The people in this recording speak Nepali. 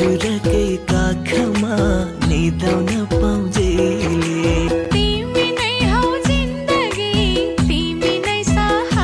हजुरकै काखमा निधाउन पाउँछ।